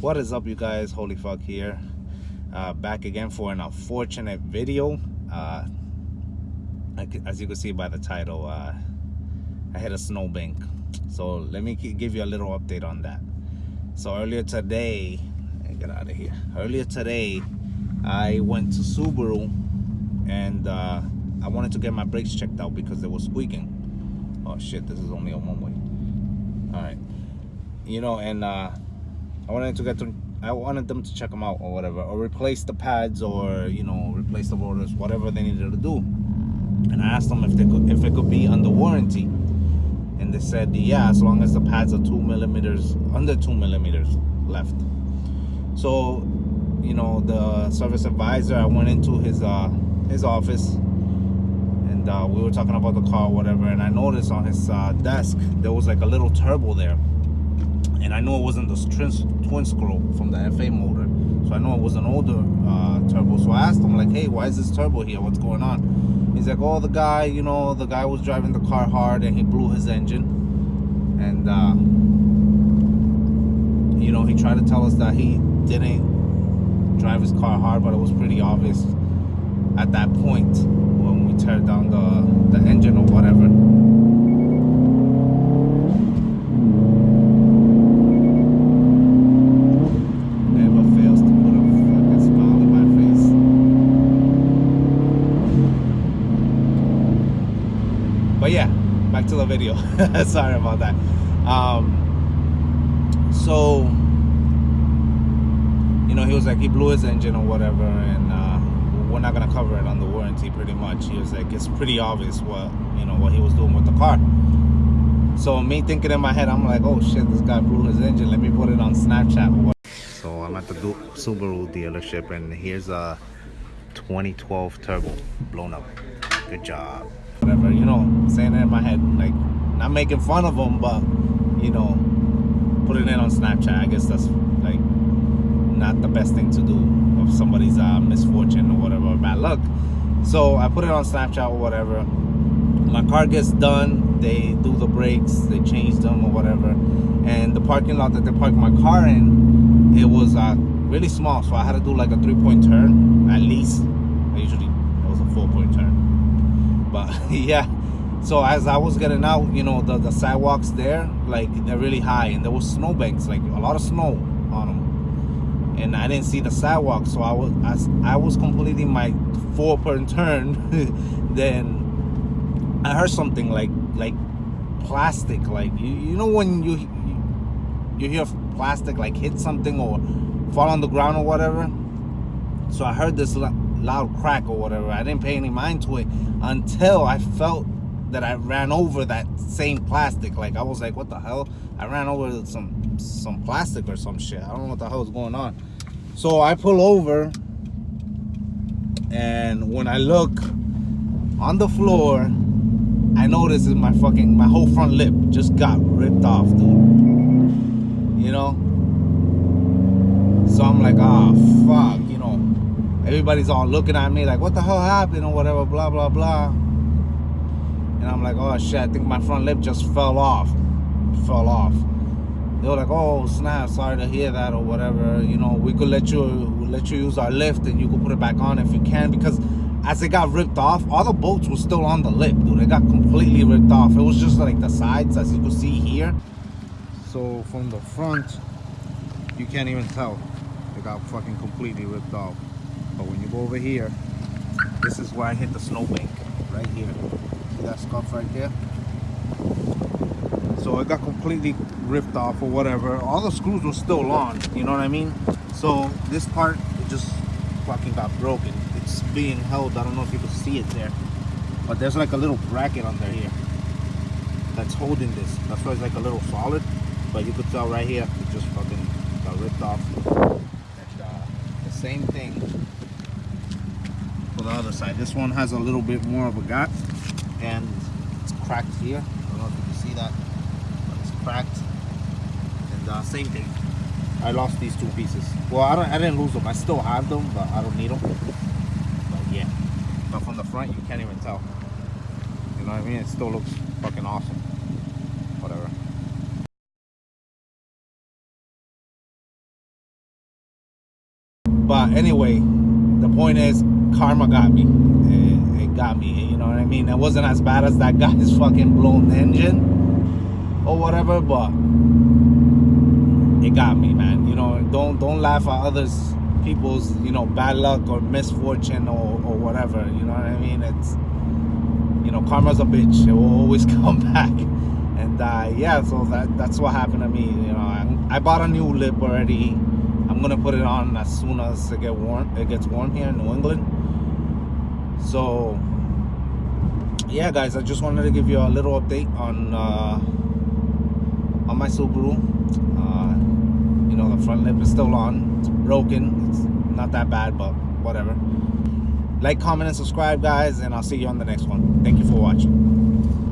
what is up you guys? Holy fuck here. Uh, back again for an unfortunate video. Uh, as you can see by the title uh, I hit a snowbank. So let me give you a little update on that. So earlier today get out of here. Earlier today I went to Subaru and uh, I wanted to get my brakes checked out because they were squeaking. Oh shit this is only a one way. All right. You know and uh, I wanted to get to I wanted them to check them out or whatever or replace the pads or you know replace the rotors whatever they needed to do. And I asked them if they could if it could be under warranty. And they said yeah as long as the pads are two millimeters under two millimeters left. So you know the service advisor I went into his uh his office and uh, we were talking about the car whatever and I noticed on his uh, desk there was like a little turbo there and I know it wasn't the twin, scroll from the FA motor so I know it was an older uh, turbo. So I asked him like hey why is this turbo here? What's going on? He's like oh the guy you know the guy was driving the car hard and he blew his engine. And uh, you know he tried to tell us that he didn't drive his car hard but it was pretty obvious at that point when we tear down the, the engine or whatever but yeah back to the video. Sorry about that. Um, so you know he was like he blew his engine or whatever and uh, we're not gonna cover it on the warranty pretty much. He was like it's pretty obvious what you know what he was doing with the car. So me thinking in my head i'm like oh shit this guy blew his engine. Let me put it on snapchat so i'm at the subaru dealership and here's a 2012 turbo blown up. Good job whatever, you know, saying it in my head, like, not making fun of them, but, you know, putting it on Snapchat, I guess that's, like, not the best thing to do of somebody's uh, misfortune or whatever, bad luck. So I put it on Snapchat or whatever. My car gets done, they do the brakes, they change them or whatever. And the parking lot that they parked my car in, it was uh, really small, so I had to do like a three-point turn, at least. I usually, it was a four-point turn but yeah. So as i was getting out you know the the sidewalks there like they're really high and there was snowbanks like a lot of snow on them and i didn't see the sidewalk so i was as i was completing my four per turn. Then i heard something like like plastic like you, you know when you, you you hear plastic like hit something or fall on the ground or whatever? So i heard this loud crack or whatever. I didn't pay any mind to it until I felt that I ran over that same plastic. Like I was like, what the hell? I ran over some some plastic or some shit. I don't know what the hell is going on. So I pull over and when I look on the floor, I notice is my fucking my whole front lip just got ripped off, dude. You know? So I'm like, ah, oh, fuck everybody's all looking at me like, what the hell happened or whatever, blah, blah, blah. And I'm like, oh shit, I think my front lip just fell off. Fell off. They were like, oh snap, sorry to hear that or whatever. You know, we could let you let you use our lift and you could put it back on if you can because as it got ripped off, all the bolts were still on the lip, dude. It got completely ripped off. It was just like the sides, as you can see here. So from the front, you can't even tell. It got fucking completely ripped off. But when you go over here, this is where I hit the snowbank, right here. See that scuff right there? So it got completely ripped off or whatever. All the screws were still on, you know what I mean? So this part, just fucking got broken. It's being held, I don't know if you can see it there. But there's like a little bracket under here that's holding this. That's why it's like a little solid. But you could tell right here, it just fucking got ripped off. And uh, the same thing for the other side. This one has a little bit more of a gap and it's cracked here. I don't know if you can see that, but it's cracked. And uh, same thing. I lost these two pieces. Well, I, don't, I didn't lose them. I still have them, but I don't need them. But yeah. But from the front, you can't even tell. You know what I mean? It still looks fucking awesome. Whatever. But anyway, the point is, karma got me. It, it got me. You know what I mean? It wasn't as bad as that guy's fucking blown engine or whatever, but it got me, man. You know, don't don't laugh at others people's you know bad luck or misfortune or, or whatever. You know what I mean? It's you know karma's a bitch. It will always come back. And uh, yeah, so that that's what happened to me. You know, I, I bought a new lip already. I'm gonna put it on as soon as it get warm. It gets warm here in New England. So yeah, guys, I just wanted to give you a little update on uh, on my Subaru. Uh, you know, the front lip is still on. It's broken. It's not that bad, but whatever. Like, comment, and subscribe, guys, and I'll see you on the next one. Thank you for watching.